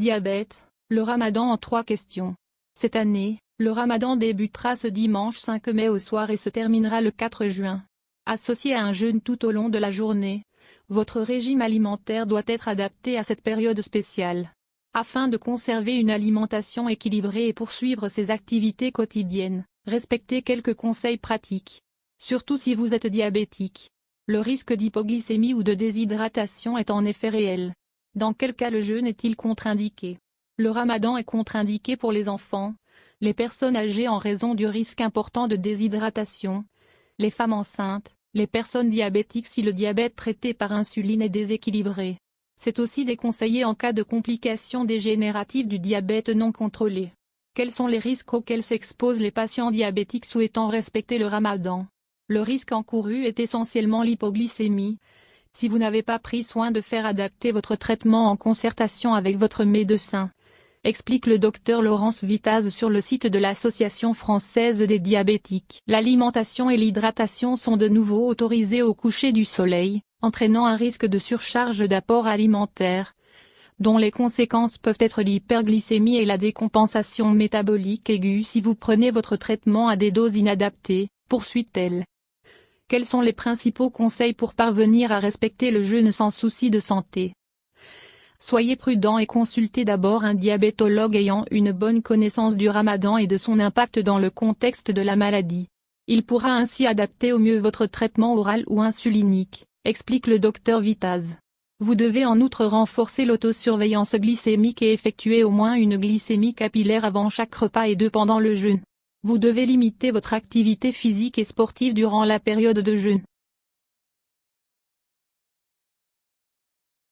Diabète, le ramadan en trois questions. Cette année, le ramadan débutera ce dimanche 5 mai au soir et se terminera le 4 juin. Associé à un jeûne tout au long de la journée, votre régime alimentaire doit être adapté à cette période spéciale. Afin de conserver une alimentation équilibrée et poursuivre ses activités quotidiennes, respectez quelques conseils pratiques. Surtout si vous êtes diabétique. Le risque d'hypoglycémie ou de déshydratation est en effet réel. Dans quel cas le jeûne est-il contre-indiqué? Le ramadan est contre-indiqué pour les enfants, les personnes âgées en raison du risque important de déshydratation, les femmes enceintes, les personnes diabétiques si le diabète traité par insuline est déséquilibré. C'est aussi déconseillé en cas de complications dégénératives du diabète non contrôlé. Quels sont les risques auxquels s'exposent les patients diabétiques souhaitant respecter le ramadan? Le risque encouru est essentiellement l'hypoglycémie. Si vous n'avez pas pris soin de faire adapter votre traitement en concertation avec votre médecin, explique le docteur Laurence Vitaz sur le site de l'Association française des diabétiques. L'alimentation et l'hydratation sont de nouveau autorisées au coucher du soleil, entraînant un risque de surcharge d'apport alimentaire, dont les conséquences peuvent être l'hyperglycémie et la décompensation métabolique aiguë si vous prenez votre traitement à des doses inadaptées, poursuit-elle. Quels sont les principaux conseils pour parvenir à respecter le jeûne sans souci de santé? Soyez prudent et consultez d'abord un diabétologue ayant une bonne connaissance du ramadan et de son impact dans le contexte de la maladie. Il pourra ainsi adapter au mieux votre traitement oral ou insulinique, explique le docteur Vitaz. Vous devez en outre renforcer l'autosurveillance glycémique et effectuer au moins une glycémie capillaire avant chaque repas et deux pendant le jeûne. Vous devez limiter votre activité physique et sportive durant la période de jeûne.